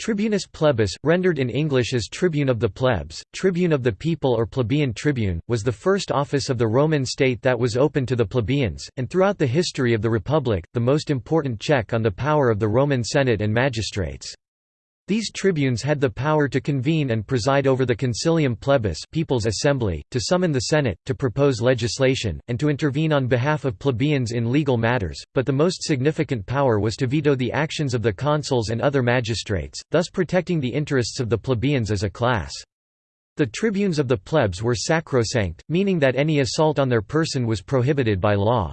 Tribunus plebis, rendered in English as tribune of the plebs, tribune of the people or plebeian tribune, was the first office of the Roman state that was open to the plebeians, and throughout the history of the Republic, the most important check on the power of the Roman Senate and magistrates. These tribunes had the power to convene and preside over the concilium plebis people's assembly, to summon the Senate, to propose legislation, and to intervene on behalf of plebeians in legal matters, but the most significant power was to veto the actions of the consuls and other magistrates, thus protecting the interests of the plebeians as a class. The tribunes of the plebs were sacrosanct, meaning that any assault on their person was prohibited by law.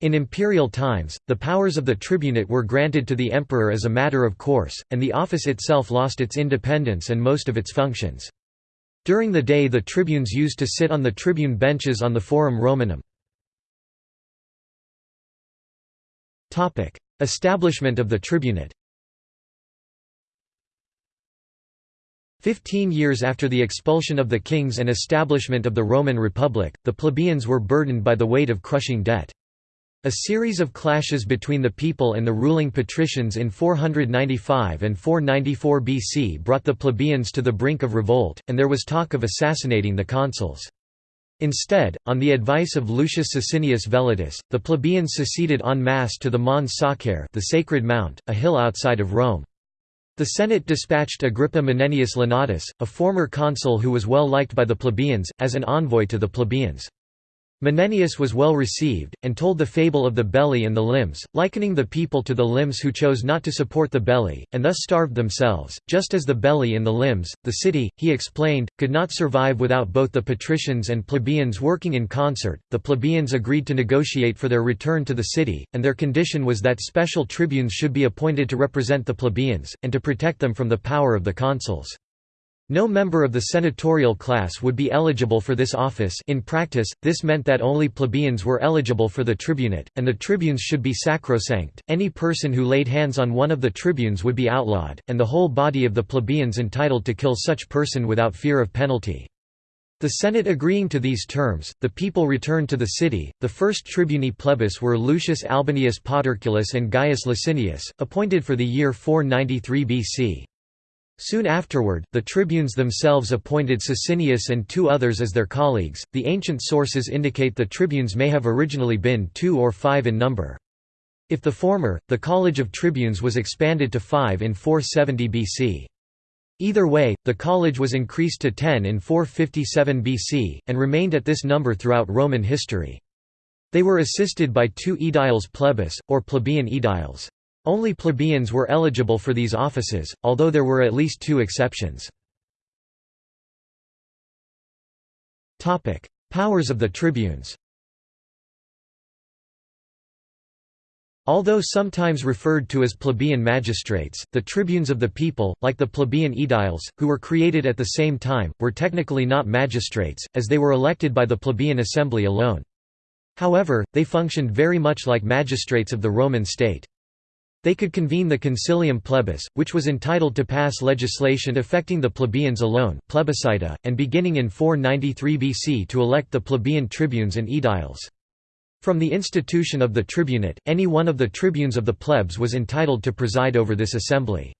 In imperial times, the powers of the tribunate were granted to the emperor as a matter of course, and the office itself lost its independence and most of its functions. During the day the tribunes used to sit on the tribune benches on the Forum Romanum. Establishment of the tribunate Fifteen years after the expulsion of the kings and establishment of the Roman Republic, the plebeians were burdened by the weight of crushing debt. A series of clashes between the people and the ruling patricians in 495 and 494 BC brought the plebeians to the brink of revolt, and there was talk of assassinating the consuls. Instead, on the advice of Lucius Sicinius Vellutus, the plebeians seceded en masse to the Mons Sacer the Sacred Mount, a hill outside of Rome. The Senate dispatched Agrippa Menenius Lanatus, a former consul who was well liked by the plebeians, as an envoy to the plebeians. Menenius was well received, and told the fable of the belly and the limbs, likening the people to the limbs who chose not to support the belly, and thus starved themselves, just as the belly and the limbs, the city, he explained, could not survive without both the patricians and plebeians working in concert. The plebeians agreed to negotiate for their return to the city, and their condition was that special tribunes should be appointed to represent the plebeians, and to protect them from the power of the consuls. No member of the senatorial class would be eligible for this office in practice, this meant that only plebeians were eligible for the tribunate, and the tribunes should be sacrosanct, any person who laid hands on one of the tribunes would be outlawed, and the whole body of the plebeians entitled to kill such person without fear of penalty. The Senate agreeing to these terms, the people returned to the city. The first tribuni plebis were Lucius Albinius Paterculus and Gaius Licinius, appointed for the year 493 BC. Soon afterward, the tribunes themselves appointed Sicinius and two others as their colleagues. The ancient sources indicate the tribunes may have originally been two or five in number. If the former, the College of Tribunes was expanded to five in 470 BC. Either way, the college was increased to 10 in 457 BC, and remained at this number throughout Roman history. They were assisted by two aediles plebis, or plebeian aediles. Only plebeians were eligible for these offices, although there were at least two exceptions. Powers of the tribunes Although sometimes referred to as plebeian magistrates, the tribunes of the people, like the plebeian aediles, who were created at the same time, were technically not magistrates, as they were elected by the plebeian assembly alone. However, they functioned very much like magistrates of the Roman state. They could convene the concilium plebis, which was entitled to pass legislation affecting the plebeians alone plebiscita, and beginning in 493 BC to elect the plebeian tribunes and aediles. From the institution of the tribunate, any one of the tribunes of the plebs was entitled to preside over this assembly.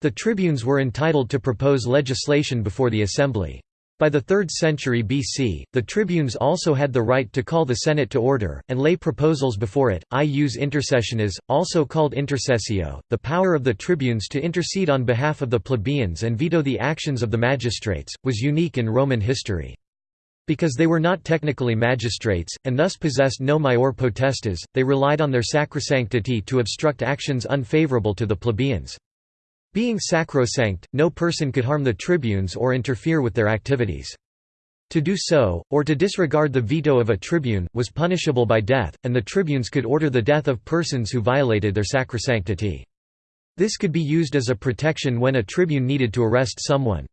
The tribunes were entitled to propose legislation before the assembly. By the 3rd century BC, the tribunes also had the right to call the Senate to order, and lay proposals before it. Ius intercessionis, also called intercessio, the power of the tribunes to intercede on behalf of the plebeians and veto the actions of the magistrates, was unique in Roman history. Because they were not technically magistrates, and thus possessed no maior potestas, they relied on their sacrosanctity to obstruct actions unfavorable to the plebeians. Being sacrosanct, no person could harm the tribunes or interfere with their activities. To do so, or to disregard the veto of a tribune, was punishable by death, and the tribunes could order the death of persons who violated their sacrosanctity. This could be used as a protection when a tribune needed to arrest someone.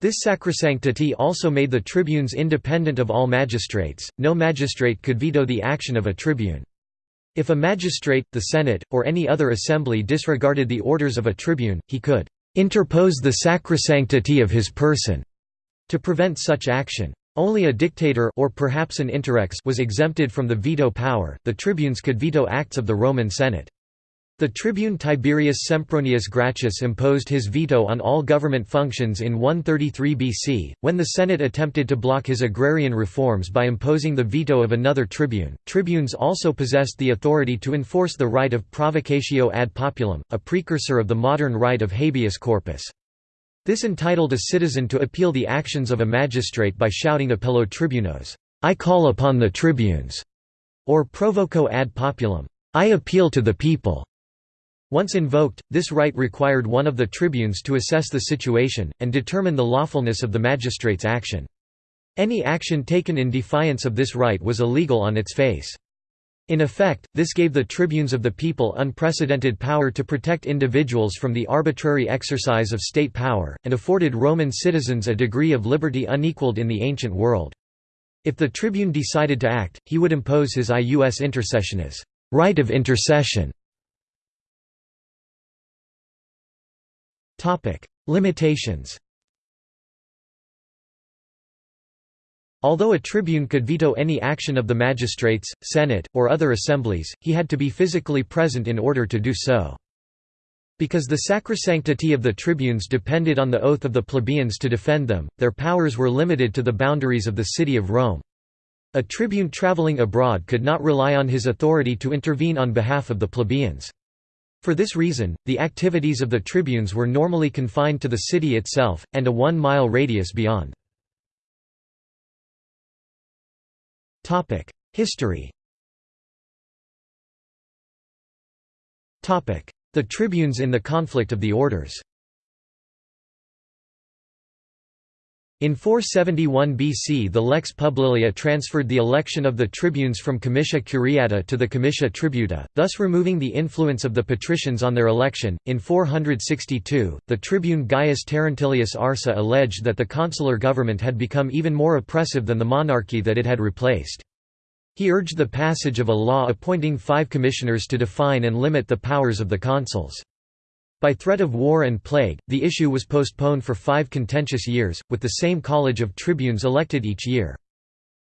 This sacrosanctity also made the tribunes independent of all magistrates, no magistrate could veto the action of a tribune. If a magistrate, the Senate, or any other assembly disregarded the orders of a tribune, he could interpose the sacrosanctity of his person to prevent such action. Only a dictator or perhaps an interrex was exempted from the veto power. The tribunes could veto acts of the Roman Senate. The tribune Tiberius Sempronius Gracchus imposed his veto on all government functions in 133 BC, when the Senate attempted to block his agrarian reforms by imposing the veto of another tribune. Tribunes also possessed the authority to enforce the right of provocatio ad populum, a precursor of the modern right of habeas corpus. This entitled a citizen to appeal the actions of a magistrate by shouting appello tribunos, I call upon the tribunes, or provoco ad populum, I appeal to the people. Once invoked, this right required one of the tribunes to assess the situation, and determine the lawfulness of the magistrate's action. Any action taken in defiance of this right was illegal on its face. In effect, this gave the tribunes of the people unprecedented power to protect individuals from the arbitrary exercise of state power, and afforded Roman citizens a degree of liberty unequaled in the ancient world. If the tribune decided to act, he would impose his ius intercessionis right of intercession Limitations Although a tribune could veto any action of the magistrates, senate, or other assemblies, he had to be physically present in order to do so. Because the sacrosanctity of the tribunes depended on the oath of the plebeians to defend them, their powers were limited to the boundaries of the city of Rome. A tribune traveling abroad could not rely on his authority to intervene on behalf of the plebeians. For this reason, the activities of the tribunes were normally confined to the city itself, and a one-mile radius beyond. History The tribunes in the conflict of the orders In 471 BC the Lex Publilia transferred the election of the tribunes from comitia curiata to the comitia tributa, thus removing the influence of the patricians on their election. In 462, the tribune Gaius Terentilius Arsa alleged that the consular government had become even more oppressive than the monarchy that it had replaced. He urged the passage of a law appointing five commissioners to define and limit the powers of the consuls. By threat of war and plague, the issue was postponed for five contentious years, with the same college of tribunes elected each year.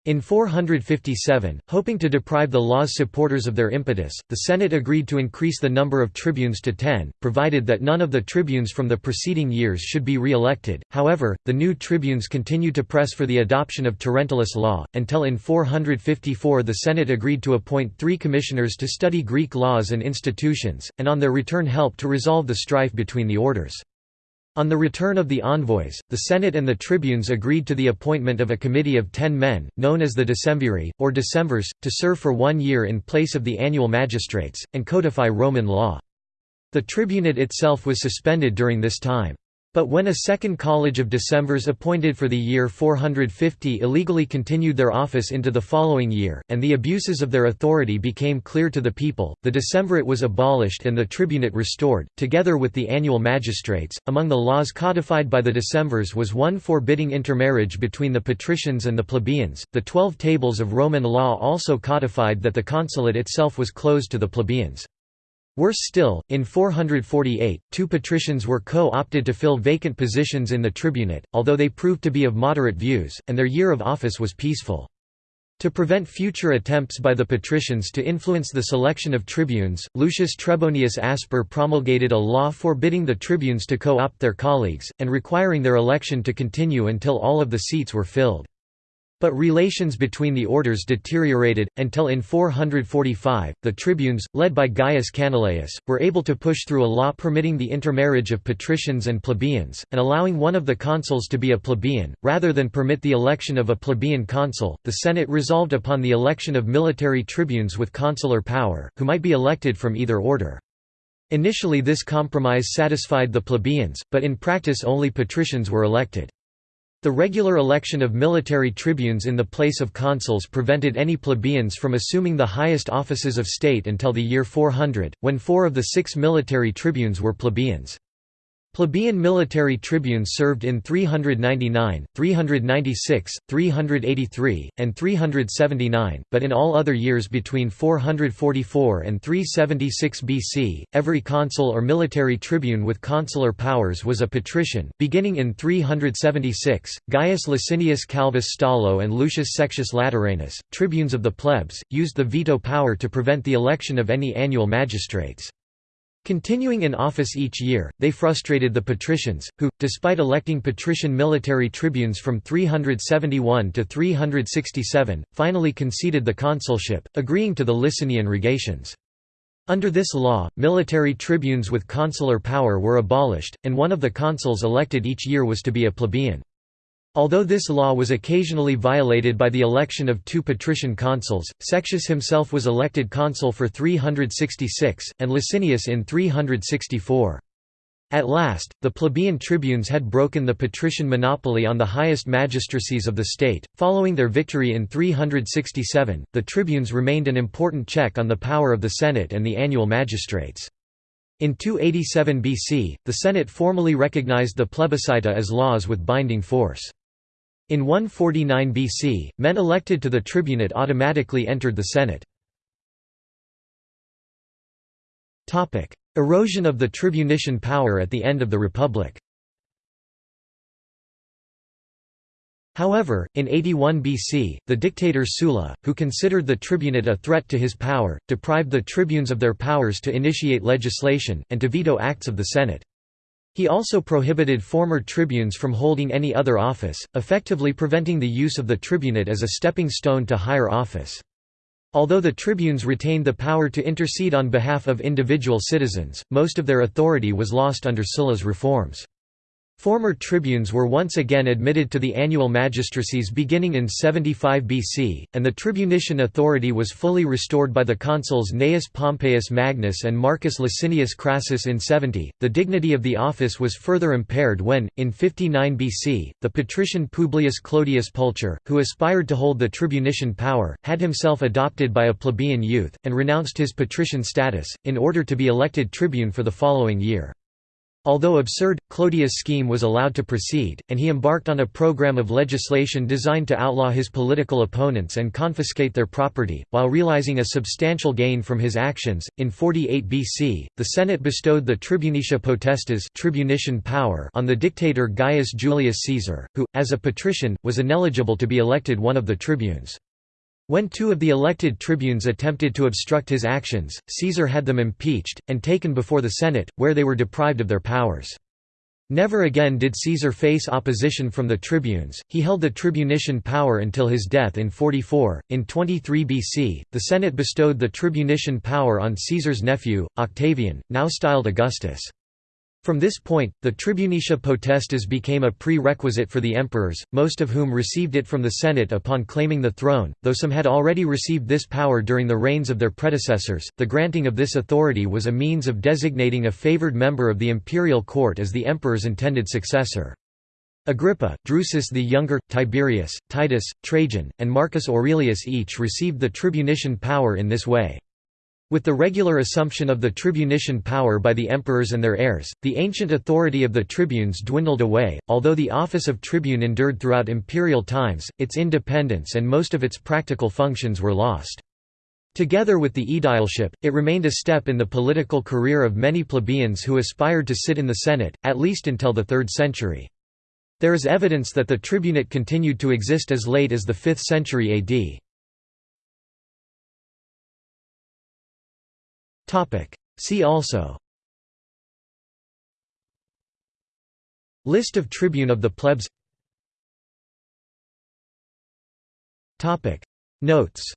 In 457, hoping to deprive the law's supporters of their impetus, the Senate agreed to increase the number of tribunes to ten, provided that none of the tribunes from the preceding years should be re-elected. However, the new tribunes continued to press for the adoption of Terentilius law, until in 454 the Senate agreed to appoint three commissioners to study Greek laws and institutions, and on their return help to resolve the strife between the orders. On the return of the envoys, the Senate and the tribunes agreed to the appointment of a committee of ten men, known as the decemviri, or decemvirs, to serve for one year in place of the annual magistrates, and codify Roman law. The tribunate itself was suspended during this time. But when a second college of decemvirs appointed for the year 450 illegally continued their office into the following year, and the abuses of their authority became clear to the people, the decemvirate was abolished and the tribunate restored, together with the annual magistrates. Among the laws codified by the decemvirs was one forbidding intermarriage between the patricians and the plebeians. The Twelve Tables of Roman law also codified that the consulate itself was closed to the plebeians. Worse still, in 448, two patricians were co-opted to fill vacant positions in the tribunate, although they proved to be of moderate views, and their year of office was peaceful. To prevent future attempts by the patricians to influence the selection of tribunes, Lucius Trebonius Asper promulgated a law forbidding the tribunes to co-opt their colleagues, and requiring their election to continue until all of the seats were filled. But relations between the orders deteriorated, until in 445, the tribunes, led by Gaius Canuleius, were able to push through a law permitting the intermarriage of patricians and plebeians, and allowing one of the consuls to be a plebeian. Rather than permit the election of a plebeian consul, the Senate resolved upon the election of military tribunes with consular power, who might be elected from either order. Initially this compromise satisfied the plebeians, but in practice only patricians were elected. The regular election of military tribunes in the place of consuls prevented any plebeians from assuming the highest offices of state until the year 400, when four of the six military tribunes were plebeians. Plebeian military tribunes served in 399, 396, 383, and 379, but in all other years between 444 and 376 BC, every consul or military tribune with consular powers was a patrician. Beginning in 376, Gaius Licinius Calvus Stolo and Lucius Sextius Lateranus, tribunes of the plebs, used the veto power to prevent the election of any annual magistrates. Continuing in office each year, they frustrated the patricians, who, despite electing patrician military tribunes from 371 to 367, finally conceded the consulship, agreeing to the Licinian rogations. Under this law, military tribunes with consular power were abolished, and one of the consuls elected each year was to be a plebeian. Although this law was occasionally violated by the election of two patrician consuls, Sextius himself was elected consul for 366, and Licinius in 364. At last, the plebeian tribunes had broken the patrician monopoly on the highest magistracies of the state. Following their victory in 367, the tribunes remained an important check on the power of the Senate and the annual magistrates. In 287 BC, the Senate formally recognized the plebiscita as laws with binding force. In 149 BC, men elected to the tribunate automatically entered the Senate. Erosion of the tribunician power at the end of the Republic However, in 81 BC, the dictator Sulla, who considered the tribunate a threat to his power, deprived the tribunes of their powers to initiate legislation, and to veto acts of the Senate. He also prohibited former tribunes from holding any other office, effectively preventing the use of the tribunate as a stepping stone to higher office. Although the tribunes retained the power to intercede on behalf of individual citizens, most of their authority was lost under Sulla's reforms. Former tribunes were once again admitted to the annual magistracies beginning in 75 BC, and the tribunician authority was fully restored by the consuls Gnaeus Pompeius Magnus and Marcus Licinius Crassus in 70. The dignity of the office was further impaired when, in 59 BC, the patrician Publius Clodius Pulcher, who aspired to hold the tribunician power, had himself adopted by a plebeian youth, and renounced his patrician status, in order to be elected tribune for the following year. Although absurd, Clodius' scheme was allowed to proceed, and he embarked on a program of legislation designed to outlaw his political opponents and confiscate their property, while realizing a substantial gain from his actions. In 48 BC, the Senate bestowed the tribunicia potestas tribunician power on the dictator Gaius Julius Caesar, who, as a patrician, was ineligible to be elected one of the tribunes. When two of the elected tribunes attempted to obstruct his actions, Caesar had them impeached, and taken before the Senate, where they were deprived of their powers. Never again did Caesar face opposition from the tribunes, he held the tribunician power until his death in 44. In 23 BC, the Senate bestowed the tribunician power on Caesar's nephew, Octavian, now styled Augustus. From this point, the tribunicia potestas became a prerequisite for the emperors, most of whom received it from the Senate upon claiming the throne, though some had already received this power during the reigns of their predecessors. The granting of this authority was a means of designating a favored member of the imperial court as the emperor's intended successor. Agrippa, Drusus the Younger, Tiberius, Titus, Trajan, and Marcus Aurelius each received the tribunician power in this way. With the regular assumption of the tribunician power by the emperors and their heirs, the ancient authority of the tribunes dwindled away. Although the office of tribune endured throughout imperial times, its independence and most of its practical functions were lost. Together with the aedileship, it remained a step in the political career of many plebeians who aspired to sit in the Senate, at least until the 3rd century. There is evidence that the tribunate continued to exist as late as the 5th century AD. See also. List of tribune of the plebs. Notes